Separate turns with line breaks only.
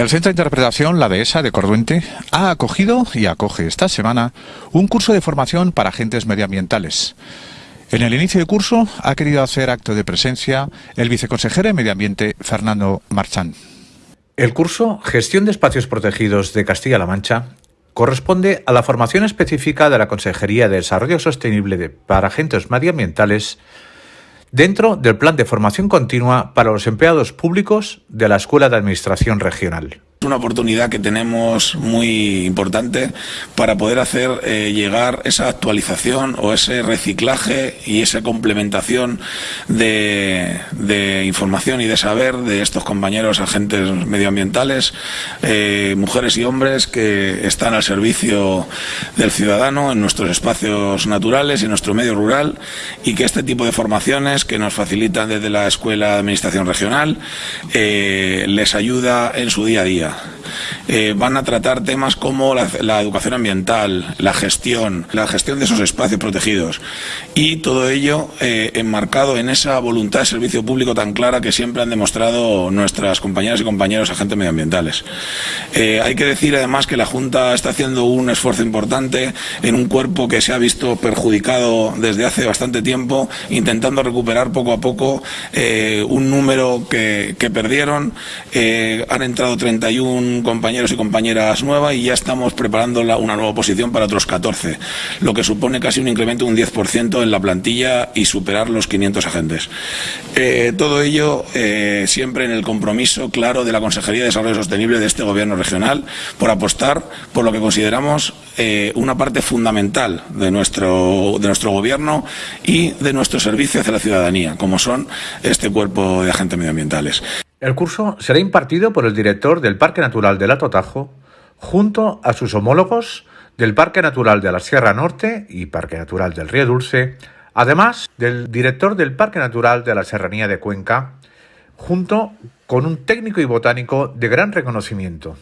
El Centro de Interpretación La Dehesa de Corduente ha acogido y acoge esta semana un curso de formación para agentes medioambientales. En el inicio de curso ha querido hacer acto de presencia el viceconsejero de Medio Ambiente, Fernando Marchán.
El curso Gestión de Espacios Protegidos de Castilla-La Mancha corresponde a la formación específica de la Consejería de Desarrollo Sostenible para Agentes Medioambientales dentro del Plan de Formación Continua para los Empleados Públicos de la Escuela de Administración Regional.
Es una oportunidad que tenemos muy importante para poder hacer eh, llegar esa actualización o ese reciclaje y esa complementación de, información y de saber de estos compañeros agentes medioambientales, eh, mujeres y hombres que están al servicio del ciudadano en nuestros espacios naturales y en nuestro medio rural y que este tipo de formaciones que nos facilitan desde la Escuela de Administración Regional eh, les ayuda en su día a día. Yeah. Eh, van a tratar temas como la, educación ambiental, la gestión, la gestión de esos espacios protegidos y todo ello eh, enmarcado en esa voluntad de servicio público tan clara que siempre han demostrado nuestras compañeras y compañeros agentes medioambientales. Eh, hay que decir además que la Junta está haciendo un esfuerzo importante en un cuerpo que se ha visto perjudicado desde hace bastante tiempo, intentando recuperar poco a poco un número que, que perdieron. han entrado 31 compañeros y compañeras nuevas y ya estamos preparando una nueva posición para otros 14, lo que supone casi un incremento de un 10% en la plantilla y superar los 500 agentes. Eh, todo ello eh, siempre en el compromiso claro de la Consejería de Desarrollo Sostenible de este Gobierno regional por apostar por lo que consideramos eh, una parte fundamental de nuestro, de nuestro Gobierno y de nuestro servicio hacia la ciudadanía, como son este cuerpo de agentes medioambientales.
El curso será impartido por el director del Parque Natural del Alto Tajo, junto a sus homólogos del Parque Natural de la Sierra Norte y Parque Natural del Río Dulce, además del director del Parque Natural de la Serranía de Cuenca, junto con un técnico y botánico de gran reconocimiento.